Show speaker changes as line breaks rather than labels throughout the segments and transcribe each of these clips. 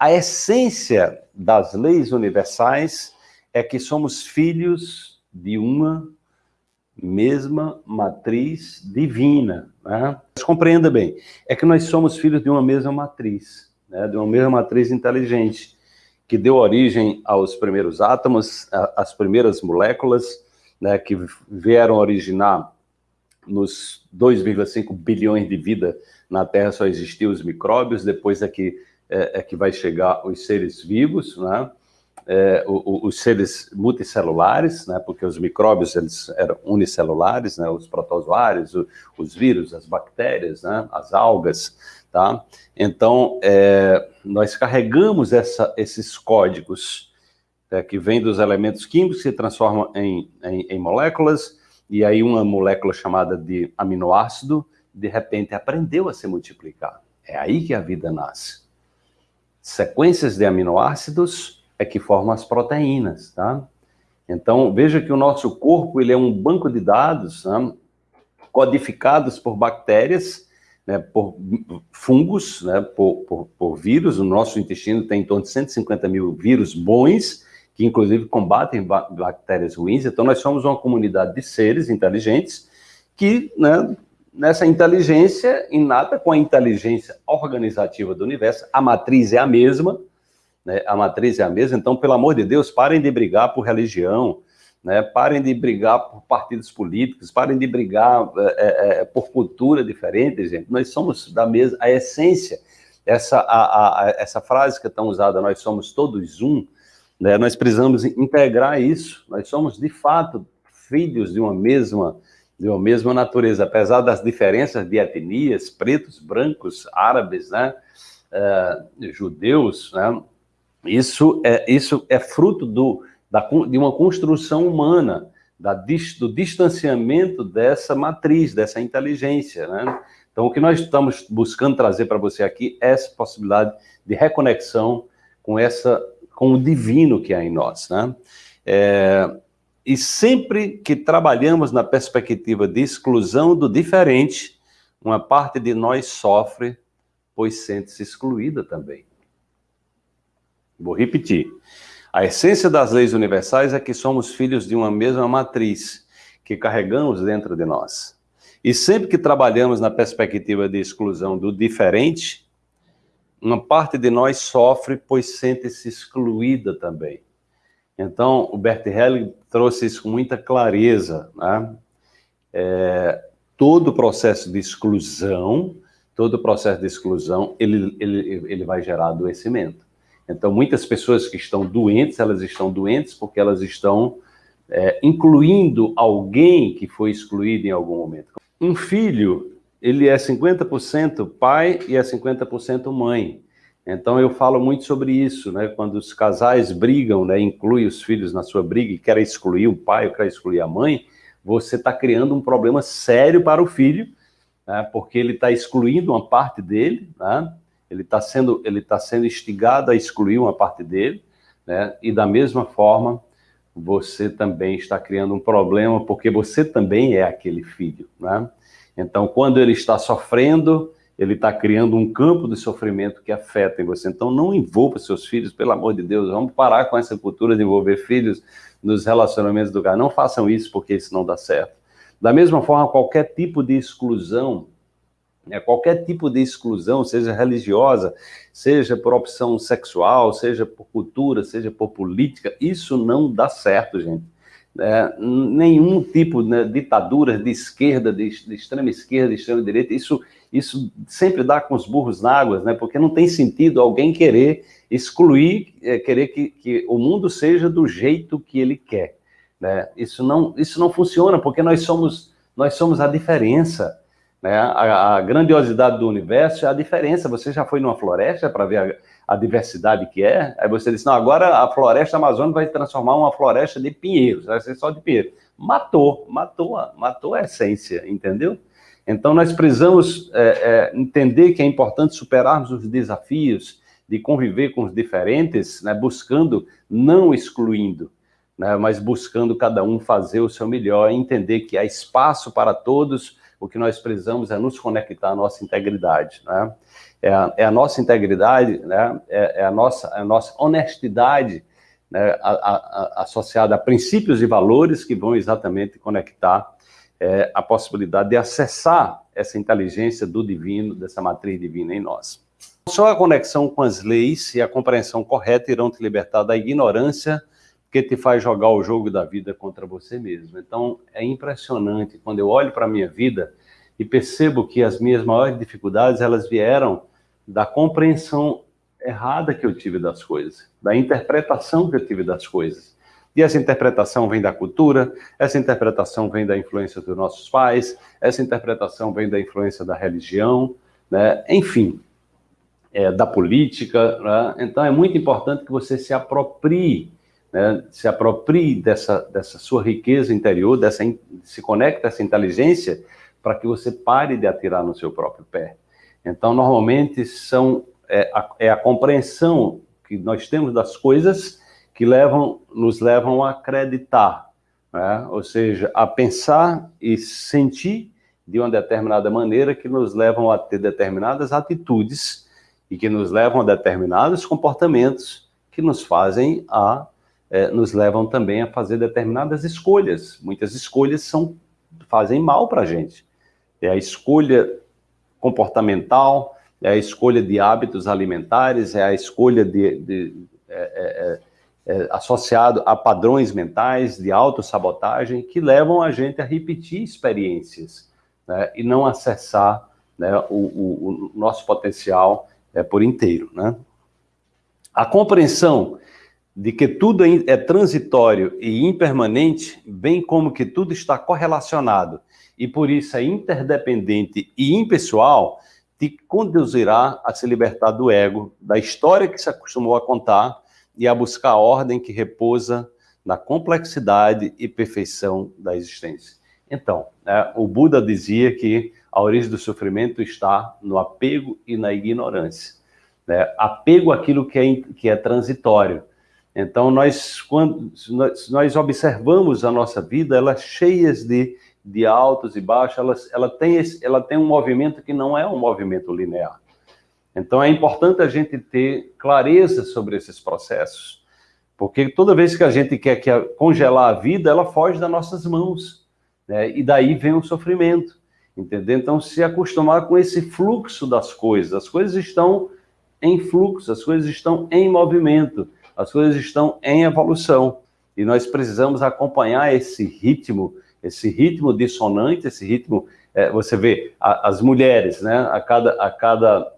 a essência das leis universais é que somos filhos de uma mesma matriz divina. Né? Mas compreenda bem, é que nós somos filhos de uma mesma matriz, né? de uma mesma matriz inteligente, que deu origem aos primeiros átomos, às primeiras moléculas, né, que vieram originar nos 2,5 bilhões de vida na Terra só existiam os micróbios, depois é que, é, é que vai chegar os seres vivos, né? é, os seres multicelulares, né, porque os micróbios eles eram unicelulares, né, os protozoários, os vírus, as bactérias, né, as algas, tá? Então, é, nós carregamos essa, esses códigos é, que vêm dos elementos químicos, se transformam em, em, em moléculas, e aí uma molécula chamada de aminoácido, de repente aprendeu a se multiplicar. É aí que a vida nasce. Sequências de aminoácidos é que formam as proteínas, tá? Então, veja que o nosso corpo ele é um banco de dados né, codificados por bactérias, né, por fungos, né, por, por, por, vírus. O nosso intestino tem em torno de 150 mil vírus bons, que inclusive combatem bactérias ruins. Então, nós somos uma comunidade de seres inteligentes que, né, nessa inteligência inata com a inteligência organizativa do universo, a matriz é a mesma, né, a matriz é a mesma, então, pelo amor de Deus, parem de brigar por religião, né, parem de brigar por partidos políticos, parem de brigar é, é, é, por cultura diferente, gente. Nós somos da mesma, a essência, essa, a, a, essa frase que é tão usada, nós somos todos um, né, nós precisamos integrar isso, nós somos, de fato, filhos de uma mesma de uma mesma natureza, apesar das diferenças de etnias, pretos, brancos, árabes, né, uh, judeus, né, isso é, isso é fruto do, da, de uma construção humana, da, do distanciamento dessa matriz, dessa inteligência. Né? Então, o que nós estamos buscando trazer para você aqui é essa possibilidade de reconexão com, essa, com o divino que há em nós. Né? É, e sempre que trabalhamos na perspectiva de exclusão do diferente, uma parte de nós sofre, pois sente-se excluída também. Vou repetir. A essência das leis universais é que somos filhos de uma mesma matriz, que carregamos dentro de nós. E sempre que trabalhamos na perspectiva de exclusão do diferente, uma parte de nós sofre, pois sente-se excluída também. Então, o Bert Helling trouxe isso com muita clareza. Né? É, todo o processo de exclusão, todo o processo de exclusão, ele, ele, ele vai gerar adoecimento. Então, muitas pessoas que estão doentes, elas estão doentes porque elas estão é, incluindo alguém que foi excluído em algum momento. Um filho, ele é 50% pai e é 50% mãe. Então, eu falo muito sobre isso, né? Quando os casais brigam, né? Inclui os filhos na sua briga e querem excluir o pai ou querem excluir a mãe, você está criando um problema sério para o filho, né? porque ele está excluindo uma parte dele, né? ele está sendo, ele tá sendo instigado a excluir uma parte dele, né? e da mesma forma, você também está criando um problema, porque você também é aquele filho. Né? Então, quando ele está sofrendo, ele está criando um campo de sofrimento que afeta em você. Então, não envolva seus filhos, pelo amor de Deus, vamos parar com essa cultura de envolver filhos nos relacionamentos do lugar. Não façam isso, porque isso não dá certo. Da mesma forma, qualquer tipo de exclusão né? Qualquer tipo de exclusão, seja religiosa, seja por opção sexual, seja por cultura, seja por política, isso não dá certo, gente. É, nenhum tipo de né, ditadura de esquerda, de, de, extrema esquerda, de extrema direita, isso, isso sempre dá com os burros na água, né? porque não tem sentido alguém querer excluir, é, querer que, que o mundo seja do jeito que ele quer. Né? Isso, não, isso não funciona, porque nós somos, nós somos a diferença. Né? A, a, grandiosidade do universo é a diferença. Você já foi numa floresta para ver a, a, diversidade que é? Aí você disse, não, agora a floresta amazônica vai transformar uma floresta de pinheiros, vai ser só de pinheiro. Matou, matou, matou a essência, entendeu? Então nós precisamos é, é, entender que é importante superarmos os desafios de conviver com os diferentes, né, buscando, não excluindo, né, mas buscando cada um fazer o seu melhor, entender que há espaço para todos, o que nós precisamos é nos conectar à nossa integridade, né? É a, é a nossa integridade, né? É, é, a, nossa, a nossa honestidade né? a, a, associada a princípios e valores que vão exatamente conectar é, a possibilidade de acessar essa inteligência do divino, dessa matriz divina em nós. Só a conexão com as leis e a compreensão correta irão te libertar da ignorância que te faz jogar o jogo da vida contra você mesmo. Então, é impressionante quando eu olho para a minha vida e percebo que as minhas maiores dificuldades, elas vieram da compreensão errada que eu tive das coisas, da interpretação que eu tive das coisas. E essa interpretação vem da cultura, essa interpretação vem da influência dos nossos pais, essa interpretação vem da influência da religião, né? enfim, é, da política. Né? Então é muito importante que você se aproprie, né? se aproprie dessa, dessa sua riqueza interior, dessa, se conecte a essa inteligência para que você pare de atirar no seu próprio pé. Então, normalmente, são, é, a, é a compreensão que nós temos das coisas que levam, nos levam a acreditar, né? ou seja, a pensar e sentir de uma determinada maneira que nos levam a ter determinadas atitudes e que nos levam a determinados comportamentos que nos fazem a, é, nos levam também a fazer determinadas escolhas. Muitas escolhas são, fazem mal para a gente. É a escolha comportamental, é a escolha de hábitos alimentares, é a escolha de, de é, é, é é, associado a padrões mentais de autossabotagem que levam a gente a repetir experiências né, e não acessar né, o, o, o, nosso potencial é, por inteiro. Né? A compreensão de que tudo é, é transitório e impermanente, bem como que tudo está correlacionado e por isso é interdependente e impessoal, te conduzirá a se libertar do ego, da história que se acostumou a contar e a buscar a ordem que repousa na complexidade e perfeição da existência. Então, né, o Buda dizia que a origem do sofrimento está no apego e na ignorância. Né? Apego àquilo que é, que é transitório. Então, nós, quando nós, nós observamos a nossa vida, ela é cheia de, de altos e baixos, ela, ela, tem esse, ela tem um movimento que não é um movimento linear. Então é importante a gente ter clareza sobre esses processos, porque toda vez que a gente quer, quer congelar a vida, ela foge das nossas mãos, né? e daí vem o sofrimento, entendeu? Então se acostumar com esse fluxo das coisas, as coisas estão em fluxo, as coisas estão em movimento, as coisas estão em evolução, e nós precisamos acompanhar esse ritmo, esse ritmo dissonante, esse ritmo, é, você vê, a, as mulheres, né, a cada, a cada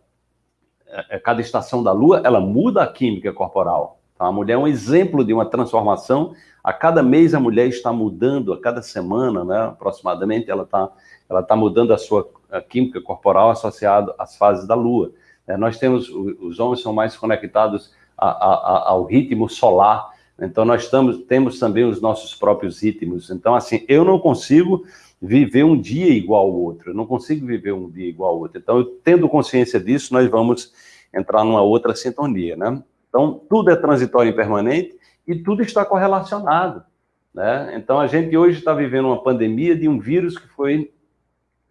é, é, cada estação da Lua, ela muda a química corporal. Então, a mulher é um exemplo de uma transformação. A cada mês a mulher está mudando, a cada semana, né, aproximadamente, ela está ela tá mudando a sua a química corporal associada às fases da Lua. É, nós temos, os homens são mais conectados a, a, ao ritmo solar, então nós estamos, temos também os nossos próprios ritmos. Então, assim, eu não consigo viver um dia igual ao outro. Eu não consigo viver um dia igual ao outro. Então, tendo consciência disso, nós vamos entrar numa outra sintonia, né? Então, tudo é transitório e permanente e tudo está correlacionado, né? Então, a gente hoje está vivendo uma pandemia de um vírus que foi,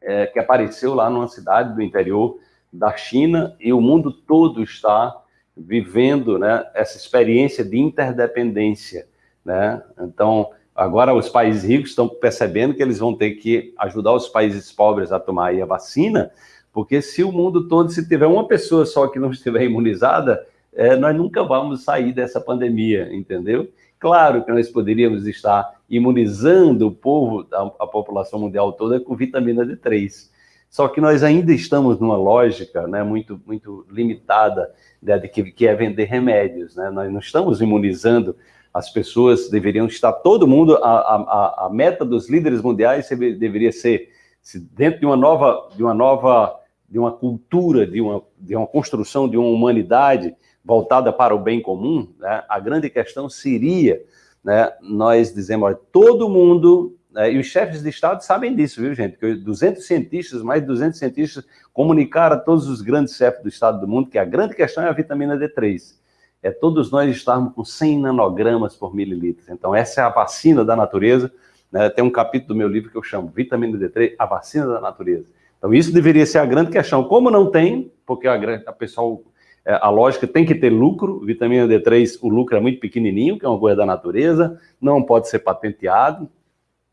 é, que apareceu lá numa cidade do interior da China e o mundo todo está vivendo, né, essa experiência de interdependência, né? Então, Agora, os países ricos estão percebendo que eles vão ter que ajudar os países pobres a tomar a vacina, porque se o mundo todo, se tiver uma pessoa só que não estiver imunizada, é, nós nunca vamos sair dessa pandemia, entendeu? Claro que nós poderíamos estar imunizando o povo, a, a população mundial toda com vitamina D3. Só que nós ainda estamos numa lógica né, muito, muito limitada né, de que, que é vender remédios. Né? Nós não estamos imunizando as pessoas deveriam estar, todo mundo, a, a, a meta dos líderes mundiais deveria ser, se dentro de uma nova, de uma nova, de uma cultura, de uma, de uma construção de uma humanidade voltada para o bem comum, né, a grande questão seria, né, nós dizemos, todo mundo, e os chefes de Estado sabem disso, viu, gente, que 200 cientistas, mais de 200 cientistas, comunicaram a todos os grandes chefes do Estado do mundo que a grande questão é a vitamina D3 é todos nós estarmos com 100 nanogramas por mililitro. Então, essa é a vacina da natureza Né? Tem um capítulo do meu livro que eu chamo Vitamina D3, a vacina da natureza. Então isso deveria ser a grande questão. Como não tem, porque a, a pessoal, é, a lógica tem que ter lucro, vitamina D3, o lucro é muito pequenininho, que é uma coisa da natureza, não pode ser patenteado,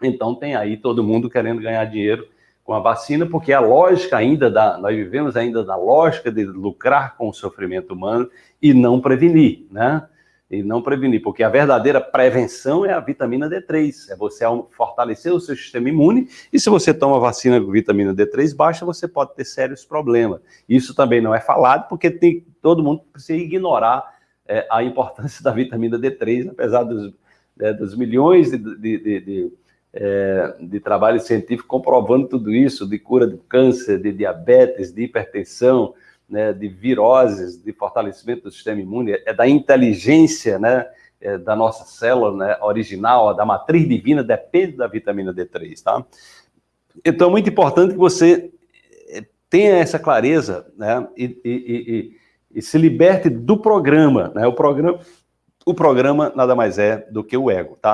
então tem aí todo mundo querendo ganhar dinheiro com a vacina, porque a lógica ainda da, nós vivemos ainda na lógica de lucrar com o sofrimento humano e não prevenir, né? E não prevenir, porque a verdadeira prevenção é a vitamina D3, é você fortalecer o seu sistema imune, e se você toma vacina com vitamina D3 baixa, você pode ter sérios problemas. Isso também não é falado, porque tem, todo mundo precisa ignorar é, a importância da vitamina D3, apesar dos, é, dos milhões de, de, de, de é, de trabalho científico comprovando tudo isso, de cura do câncer, de diabetes, de hipertensão, né, de viroses, de fortalecimento do sistema imune, é da inteligência né, é da nossa célula né, original, da matriz divina, depende da vitamina D3, tá? Então, é muito importante que você é, tenha essa clareza né, e, e, e, e se liberte do programa, né? O programa, o programa nada mais é do que o ego, tá?